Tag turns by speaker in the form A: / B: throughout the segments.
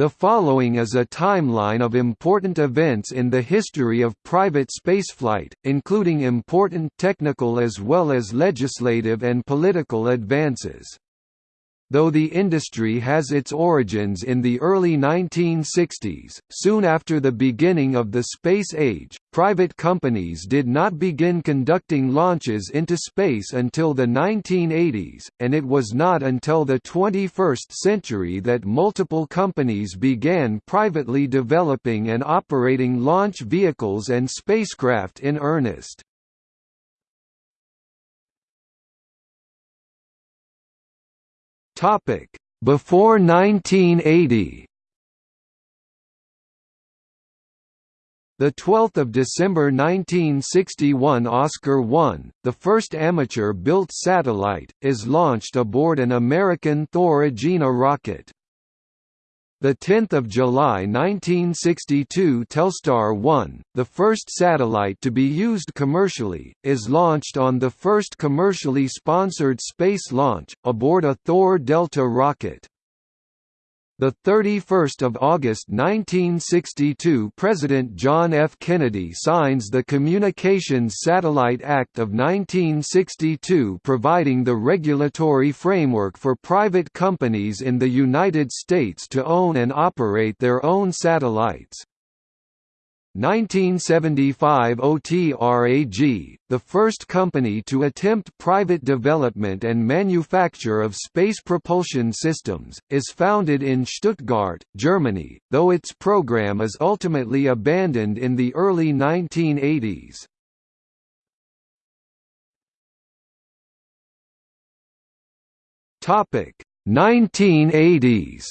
A: The following is a timeline of important events in the history of private spaceflight, including important technical as well as legislative and political advances. Though the industry has its origins in the early 1960s, soon after the beginning of the space age, private companies did not begin conducting launches into space until the 1980s, and it was not until the 21st century that multiple companies began privately developing and operating launch vehicles and spacecraft in earnest. Topic: Before 1980. The 12th of December 1961 Oscar 1, the first amateur-built satellite, is launched aboard an American Thor Agena rocket. The 10th of July 1962 Telstar 1, the first satellite to be used commercially, is launched on the first commercially sponsored space launch aboard a Thor Delta rocket. The 31st of August 1962 President John F. Kennedy signs the Communications Satellite Act of 1962 providing the regulatory framework for private companies in the United States to own and operate their own satellites. 1975 OTRAG, the first company to attempt private development and manufacture of space propulsion systems, is founded in Stuttgart, Germany, though its program is ultimately abandoned in the early 1980s. Topic 1980s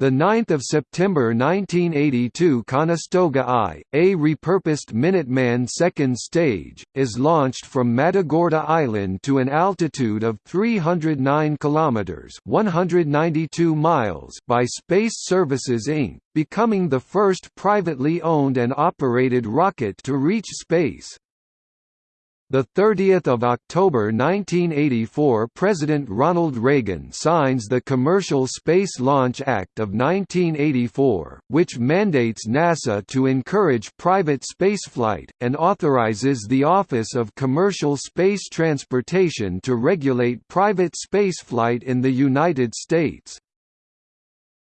A: The 9th of September 1982 Conestoga I, a repurposed Minuteman second stage, is launched from Matagorda Island to an altitude of 309 kilometers (192 miles) by Space Services Inc., becoming the first privately owned and operated rocket to reach space. The 30th of October 1984 President Ronald Reagan signs the Commercial Space Launch Act of 1984, which mandates NASA to encourage private spaceflight, and authorizes the Office of Commercial Space Transportation to regulate private spaceflight in the United States.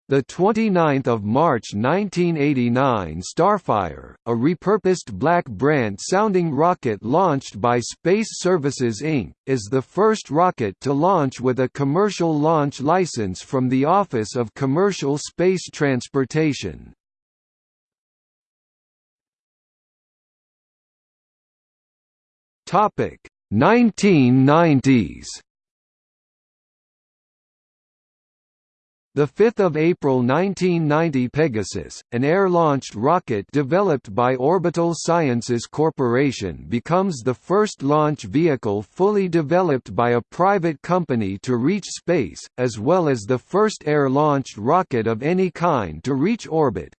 A: The 29th of March 1989 Starfire, a repurposed Black Brant-sounding rocket launched by Space Services Inc., is the first rocket to launch with a commercial launch license from the Office of Commercial Space Transportation. Topic 1990s 5 April 1990 Pegasus, an air-launched rocket developed by Orbital Sciences Corporation becomes the first launch vehicle fully developed by a private company to reach space, as well as the first air-launched rocket of any kind to reach orbit,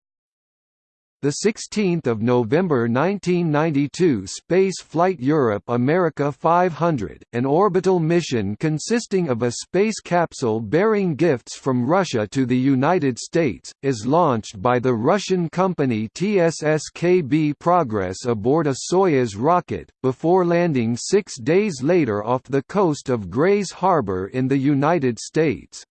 A: the 16th of November 1992 Space Flight Europe America 500, an orbital mission consisting of a space capsule bearing gifts from Russia to the United States, is launched by the Russian company TSSKB Progress aboard a Soyuz rocket, before landing six days later off the coast of Grays Harbor in the United States.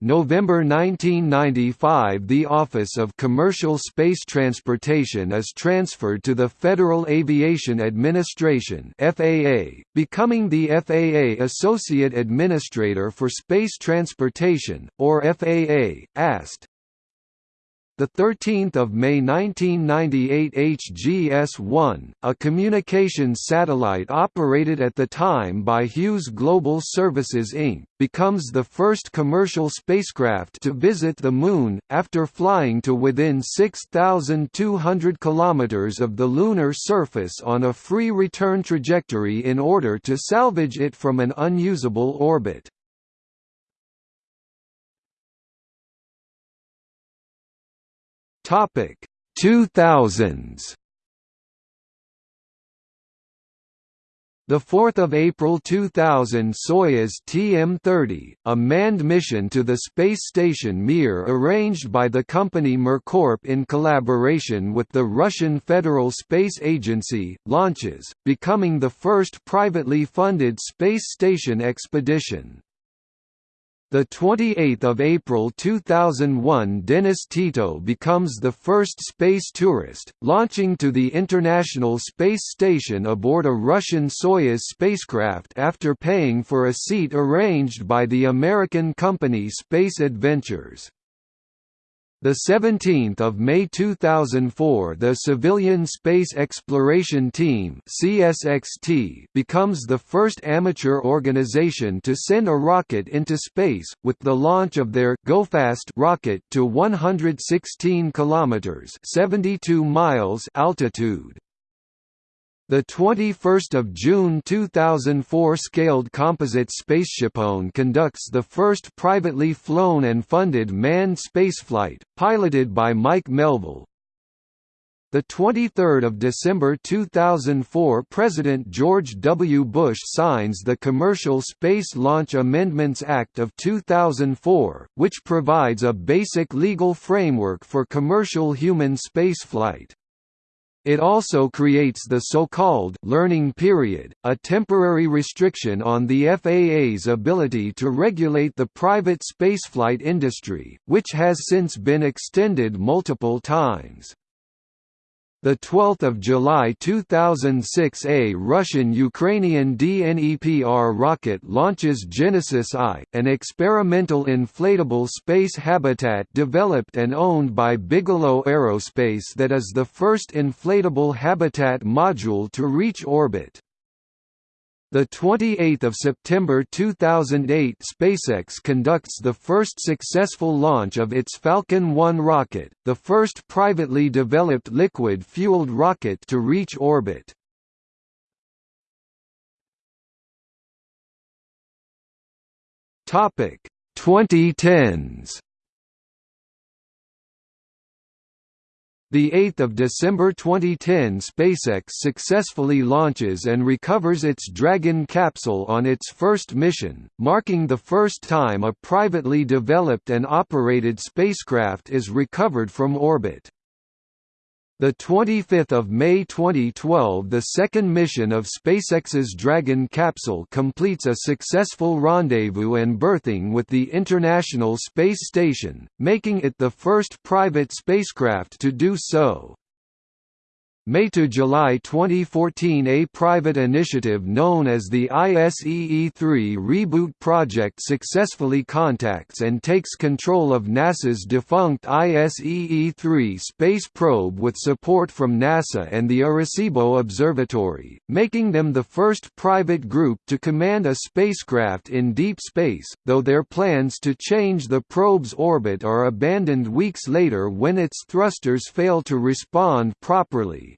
A: November 1995 The Office of Commercial Space Transportation is transferred to the Federal Aviation Administration FAA, becoming the FAA Associate Administrator for Space Transportation, or FAA, AST. The 13th of May 1998 HGS-1, a communications satellite operated at the time by Hughes Global Services Inc., becomes the first commercial spacecraft to visit the Moon, after flying to within 6,200 km of the lunar surface on a free return trajectory in order to salvage it from an unusable orbit. Topic 2000s 4 April 2000 Soyuz TM-30, a manned mission to the space station Mir arranged by the company MirCorp in collaboration with the Russian Federal Space Agency, launches, becoming the first privately funded space station expedition. The 28th of April 2001 Dennis Tito becomes the first space tourist, launching to the International Space Station aboard a Russian Soyuz spacecraft after paying for a seat arranged by the American company Space Adventures. The 17th of May 2004 the Civilian Space Exploration Team CSXT becomes the first amateur organization to send a rocket into space with the launch of their GoFast rocket to 116 kilometers 72 miles altitude. The 21st of June 2004 scaled composite spaceshipone conducts the first privately flown and funded manned spaceflight, piloted by Mike Melvill. The 23rd of December 2004 President George W. Bush signs the Commercial Space Launch Amendments Act of 2004, which provides a basic legal framework for commercial human spaceflight. It also creates the so-called «learning period», a temporary restriction on the FAA's ability to regulate the private spaceflight industry, which has since been extended multiple times. The 12th of July 2006 a Russian-Ukrainian DNEPR rocket launches Genesis I, an experimental inflatable space habitat developed and owned by Bigelow Aerospace that is the first inflatable habitat module to reach orbit. The 28th of September 2008 SpaceX conducts the first successful launch of its Falcon 1 rocket, the first privately developed liquid-fueled rocket to reach orbit. Topic 2010s The 8th of December 2010 SpaceX successfully launches and recovers its Dragon capsule on its first mission, marking the first time a privately developed and operated spacecraft is recovered from orbit. The 25th of May 2012 the second mission of SpaceX's Dragon capsule completes a successful rendezvous and berthing with the International Space Station, making it the first private spacecraft to do so. May to July 2014 a private initiative known as the ISEE-3 Reboot Project successfully contacts and takes control of NASA's defunct ISEE-3 space probe with support from NASA and the Arecibo Observatory, making them the first private group to command a spacecraft in deep space, though their plans to change the probe's orbit are abandoned weeks later when its thrusters fail to respond properly.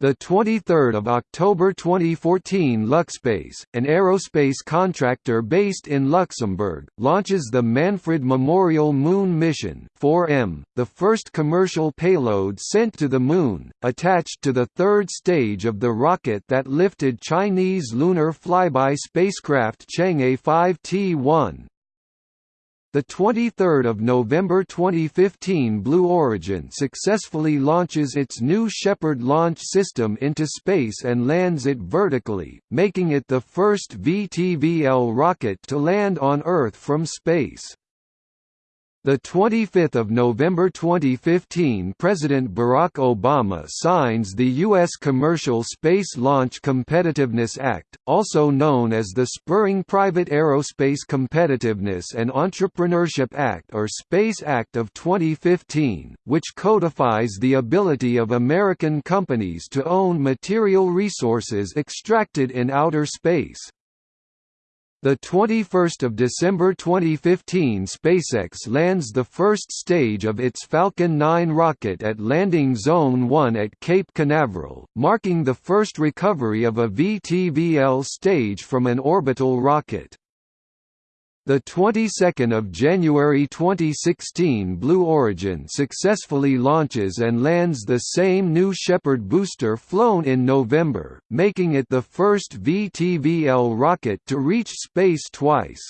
A: The 23rd of October 2014 LuxSpace, an aerospace contractor based in Luxembourg, launches the Manfred Memorial Moon Mission 4M, the first commercial payload sent to the Moon, attached to the third stage of the rocket that lifted Chinese lunar flyby spacecraft Chang'e 5T1. The 23rd of November 2015 Blue Origin successfully launches its new Shepard launch system into space and lands it vertically, making it the first VTVL rocket to land on Earth from space. The 25th of November 2015 President Barack Obama signs the U.S. Commercial Space Launch Competitiveness Act, also known as the Spurring Private Aerospace Competitiveness and Entrepreneurship Act or Space Act of 2015, which codifies the ability of American companies to own material resources extracted in outer space. The 21st of December 2015 SpaceX lands the first stage of its Falcon 9 rocket at Landing Zone 1 at Cape Canaveral, marking the first recovery of a VTVL stage from an orbital rocket. The 22nd of January 2016 Blue Origin successfully launches and lands the same New Shepard booster flown in November, making it the first VTVL rocket to reach space twice.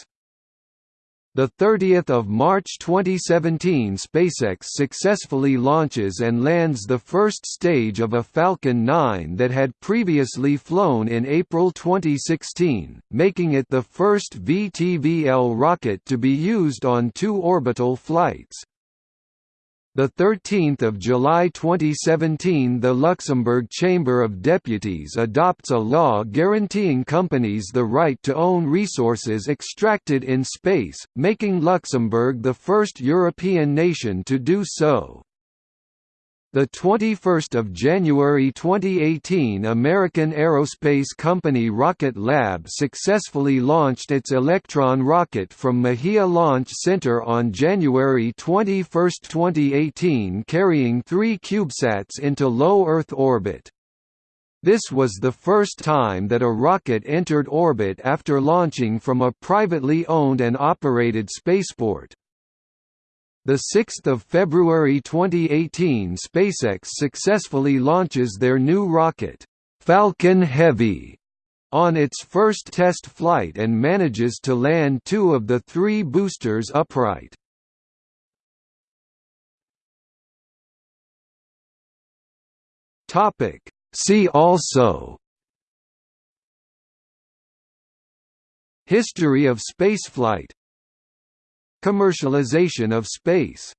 A: The 30th of March 2017 SpaceX successfully launches and lands the first stage of a Falcon 9 that had previously flown in April 2016, making it the first VTVL rocket to be used on two orbital flights. The 13th of July 2017 the Luxembourg Chamber of Deputies adopts a law guaranteeing companies the right to own resources extracted in space, making Luxembourg the first European nation to do so. The 21st of January 2018 American aerospace company Rocket Lab successfully launched its Electron rocket from Mahia Launch Center on January 21, 2018 carrying three CubeSats into low Earth orbit. This was the first time that a rocket entered orbit after launching from a privately owned and operated spaceport. The 6th of February 2018 SpaceX successfully launches their new rocket, Falcon Heavy, on its first test flight and manages to land two of the three boosters upright. Topic. See also History of spaceflight Commercialization of space